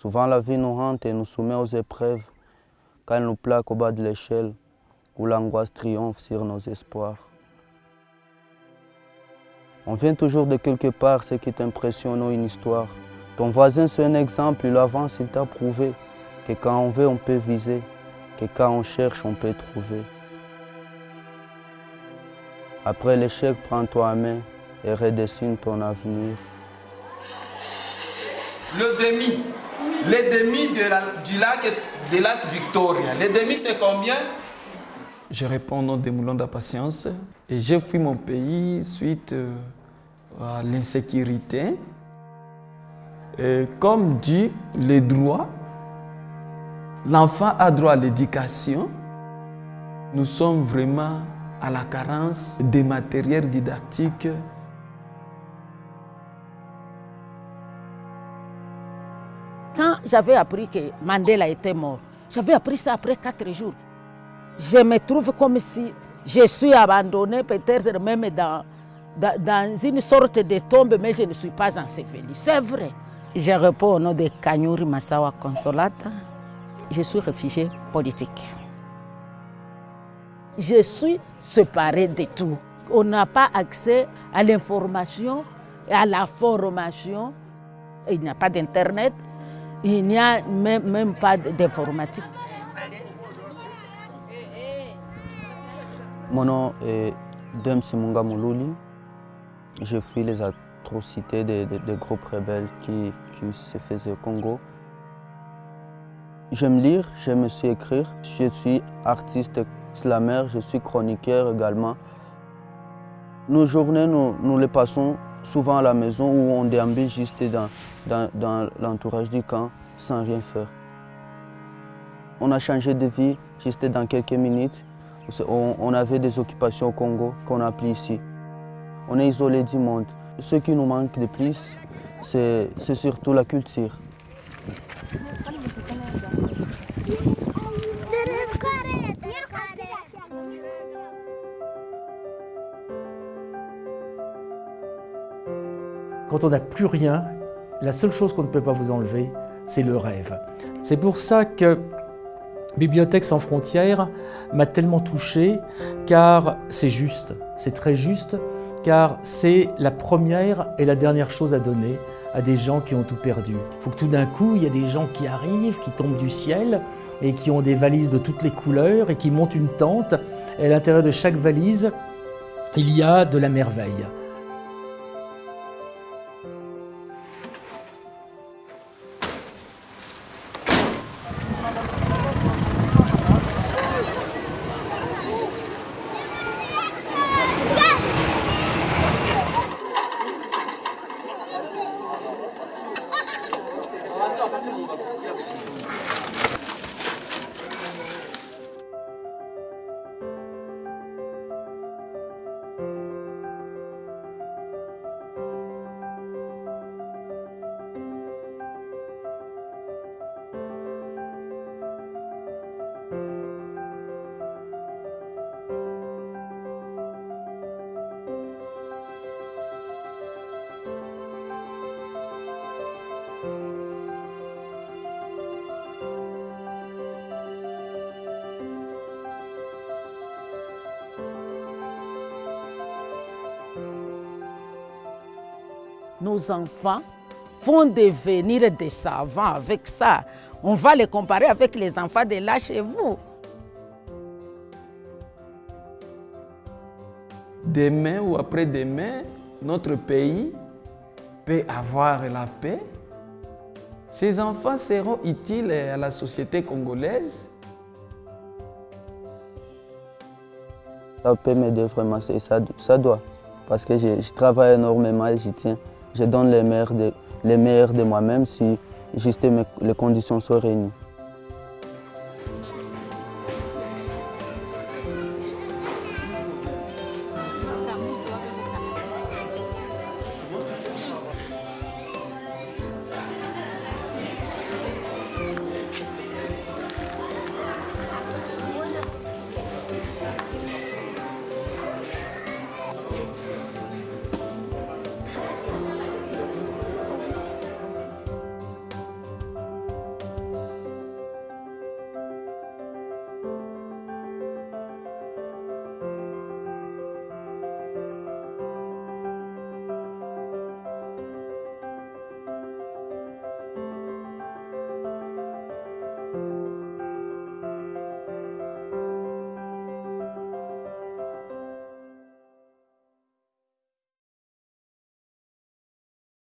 Souvent la vie nous hante et nous soumet aux épreuves quand elle nous plaque au bas de l'échelle où l'angoisse triomphe sur nos espoirs. On vient toujours de quelque part, ce qui t'impressionne ou une histoire. Ton voisin, c'est un exemple, il avance, il t'a prouvé que quand on veut, on peut viser, que quand on cherche, on peut trouver. Après l'échec, prends-toi à main et redessine ton avenir. Le demi, les demi de du lac, lac Victoria. Les demi, c'est combien? Je réponds au nom des moulins de la patience et j'ai fui mon pays suite euh, à l'insécurité. Comme dit les droits, l'enfant a droit à l'éducation. Nous sommes vraiment à la carence des matériels didactiques. J'avais appris que Mandela était mort, j'avais appris ça après quatre jours. Je me trouve comme si je suis abandonné, peut-être même dans, dans, une sorte de tombe, mais je ne suis pas enseveli. C'est vrai. Je réponds au nom de Kanyuri Masawa Consolata. Je suis réfugié politique. Je suis séparé de tout. On n'a pas accès à l'information et à la formation. Il n'y a pas d'Internet, il n'y a même, même pas d'informatique. Mon nom est Dem Simunga Moulouli. Je fuis les atrocités des, des, groupes rebelles qui, qui, se faisaient au Congo. J'aime lire, j'aime aussi écrire. Je suis artiste slammer, je suis chroniqueur également. Nos journées, nous, nous les passons souvent à la maison où on déambule juste dans, l'entourage du camp sans rien faire. On a changé de vie juste dans quelques minutes. On, avait des occupations au Congo qu'on a plus ici. On est isolé du monde. Ce qui nous manque de plus, c'est surtout la culture. Quand on n'a plus rien, la seule chose qu'on ne peut pas vous enlever, c'est le rêve. C'est pour ça que Bibliothèque sans frontières m'a tellement touché, car c'est juste, c'est très juste, car c'est la première et la dernière chose à donner à des gens qui ont tout perdu. Il faut que tout d'un coup, il y a des gens qui arrivent, qui tombent du ciel, et qui ont des valises de toutes les couleurs, et qui montent une tente, et à l'intérieur de chaque valise, il y a de la merveille. Yapacağım. Nos enfants vont devenir des savants avec ça. On va les comparer avec les enfants de là chez vous. Demain ou après-demain, notre pays peut avoir la paix. Ces enfants seront utiles à la société congolaise. Ça peut m'aider vraiment, ça, ça doit. Parce que je, je travaille énormément et j'y tiens je donne les meilleurs de, moi-même si juste les conditions sont réunies.